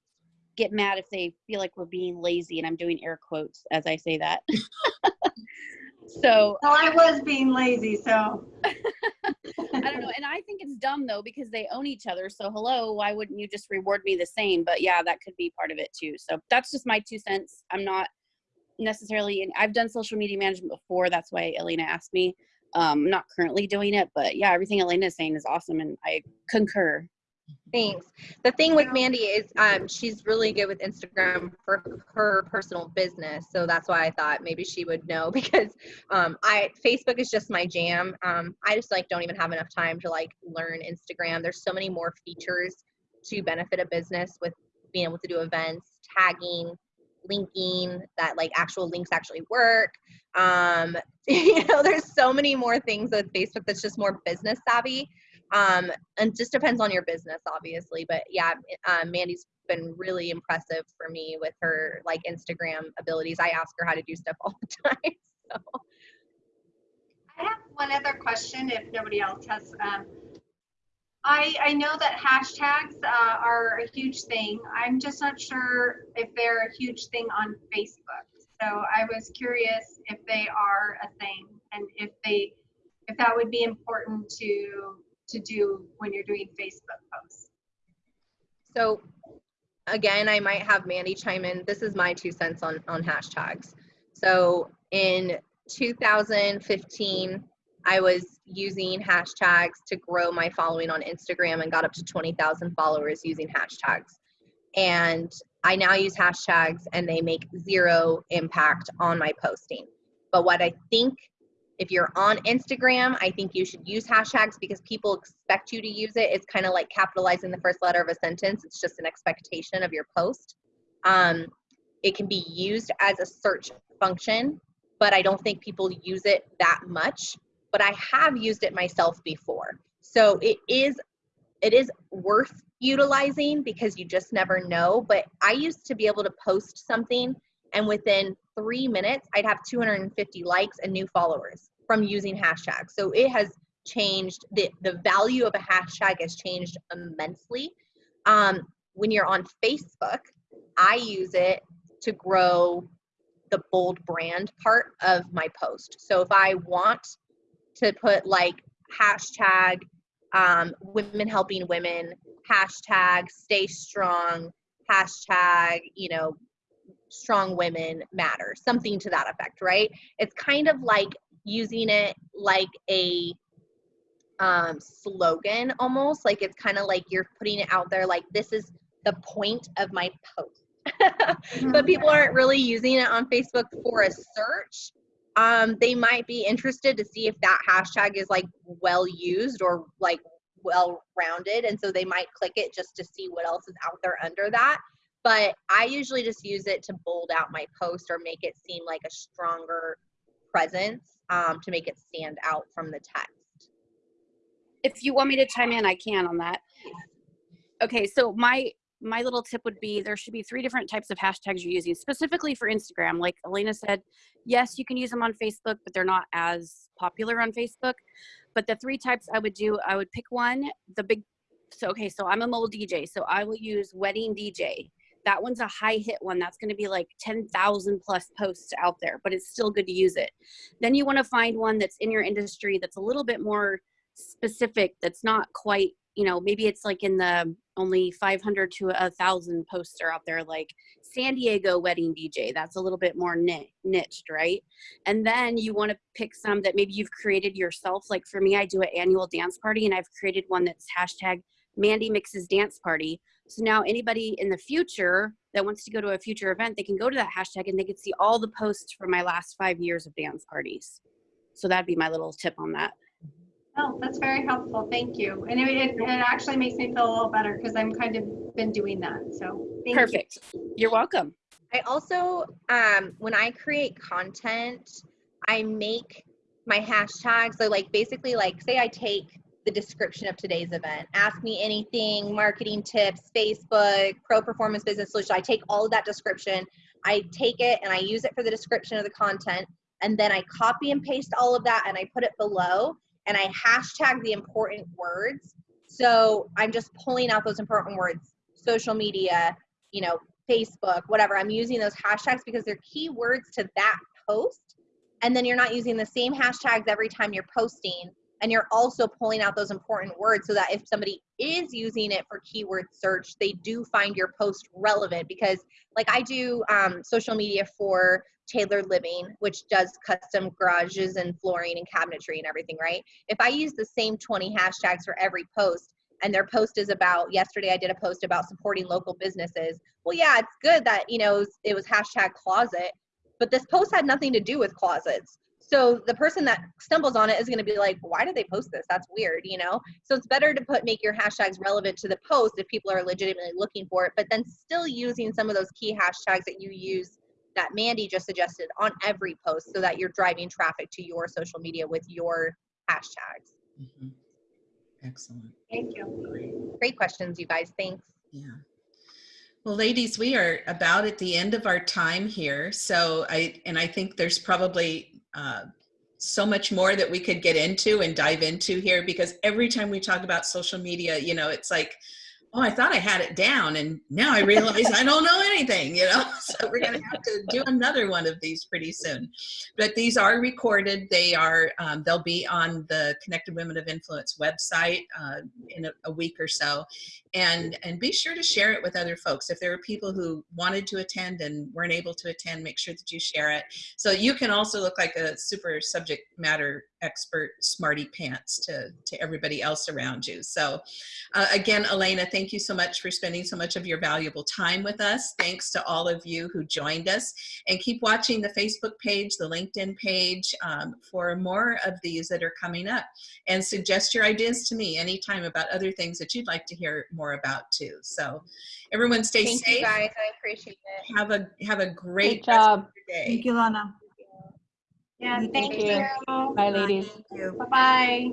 get mad if they feel like we're being lazy, and I'm doing air quotes as I say that. so Well, I was being lazy, so. I don't know. And I think it's dumb though because they own each other. So hello, why wouldn't you just reward me the same? But yeah, that could be part of it too. So that's just my two cents. I'm not necessarily and I've done social media management before. That's why Elena asked me. Um, not currently doing it, but yeah, everything Elena is saying is awesome and I concur. Thanks. The thing with Mandy is um, she's really good with Instagram for her personal business. So that's why I thought maybe she would know because um, I Facebook is just my jam. Um, I just like don't even have enough time to like learn Instagram. There's so many more features to benefit a business with being able to do events, tagging, linking that like actual links actually work. Um, you know, there's so many more things with Facebook that's just more business savvy um and just depends on your business obviously but yeah um, mandy's been really impressive for me with her like instagram abilities i ask her how to do stuff all the time so I have one other question if nobody else has. Um, I, I know that hashtags uh, are a huge thing. I'm just not sure if they're a huge thing on Facebook. So I was curious if they are a thing and if they if that would be important to to do when you're doing Facebook posts. so again i might have mandy chime in this is my two cents on on hashtags so in 2015 i was using hashtags to grow my following on instagram and got up to 20000 followers using hashtags and i now use hashtags and they make zero impact on my posting but what i think if you're on Instagram, I think you should use hashtags because people expect you to use it. It's kind of like capitalizing the first letter of a sentence. It's just an expectation of your post. Um, It can be used as a search function, but I don't think people use it that much. But I have used it myself before. So it is it is worth utilizing because you just never know. But I used to be able to post something and within three minutes I'd have 250 likes and new followers from using hashtags. So it has changed the the value of a hashtag has changed immensely. Um, when you're on Facebook, I use it to grow the bold brand part of my post. So if I want to put like hashtag um, women helping women, hashtag stay strong, hashtag, you know, strong women matter, something to that effect, right? It's kind of like using it like a um, slogan almost, like it's kind of like you're putting it out there, like this is the point of my post. but people aren't really using it on Facebook for a search. Um, they might be interested to see if that hashtag is like well used or like well rounded. And so they might click it just to see what else is out there under that. But I usually just use it to bold out my post or make it seem like a stronger presence um, to make it stand out from the text. If you want me to chime in, I can on that. Okay, so my my little tip would be there should be three different types of hashtags you're using specifically for Instagram. Like Elena said, yes, you can use them on Facebook, but they're not as popular on Facebook. But the three types I would do, I would pick one, the big, so okay, so I'm a mobile DJ, so I will use wedding DJ. That one's a high hit one. That's going to be like 10,000 plus posts out there, but it's still good to use it. Then you want to find one that's in your industry that's a little bit more specific, that's not quite you know maybe it's like in the only 500 to a thousand posts are out there like san diego wedding dj that's a little bit more niched right? And then you want to pick some that maybe you've created yourself like for me i do an annual dance party and i've created one that's hashtag mandy mixes dance party. So now anybody in the future that wants to go to a future event they can go to that hashtag and they can see all the posts from my last five years of dance parties. So that'd be my little tip on that Oh, that's very helpful. Thank you. And it, it, it actually makes me feel a little better because I'm kind of been doing that. So thank perfect. You. You're welcome. I also, um, when I create content, I make my hashtags. So like basically like say I take the description of today's event, ask me anything, marketing tips, Facebook, pro performance business solution. I take all of that description, I take it and I use it for the description of the content. And then I copy and paste all of that and I put it below and I hashtag the important words. So I'm just pulling out those important words, social media, you know, Facebook, whatever. I'm using those hashtags because they're keywords to that post. And then you're not using the same hashtags every time you're posting. And you're also pulling out those important words so that if somebody is using it for keyword search, they do find your post relevant. Because, like, I do um, social media for Tailored Living, which does custom garages and flooring and cabinetry and everything, right? If I use the same 20 hashtags for every post, and their post is about yesterday i did a post about supporting local businesses well yeah it's good that you know it was, it was hashtag closet but this post had nothing to do with closets. So the person that stumbles on it is going to be like why did they post this? That's weird you know? So it's better to put make your hashtags relevant to the post if people are legitimately looking for it but then still using some of those key hashtags that you use that Mandy just suggested on every post so that you're driving traffic to your social media with your hashtags. Mm -hmm. Excellent. Thank you. Great. Great questions, you guys. Thanks. Yeah. Well, ladies, we are about at the end of our time here. So I, and I think there's probably uh, so much more that we could get into and dive into here because every time we talk about social media, you know, it's like, oh, I thought I had it down and now I realize I don't know anything, you know? So we're gonna have to do another one of these pretty soon. But these are recorded. They are, um, they'll be on the Connected Women of Influence website uh, in a, a, week or so. And, and be sure to share it with other folks. If there are people who wanted to attend and weren't able to attend, make sure that you share it. So you can also look like a super subject matter expert smarty pants to, to everybody else around you. So uh, again, Elena, thank you so much for spending so much of your valuable time with us. Thanks to all of you who joined us and keep watching the Facebook page, the LinkedIn page um, for more of these that are coming up and suggest your ideas to me anytime about other things that you'd like to hear more about too. So everyone stay Thank safe. you guys. I appreciate it. Have a, have a great Great rest of job. your day. Thank you, Lana. Yeah, Thank thank you. you. Bye, ladies. Bye-bye.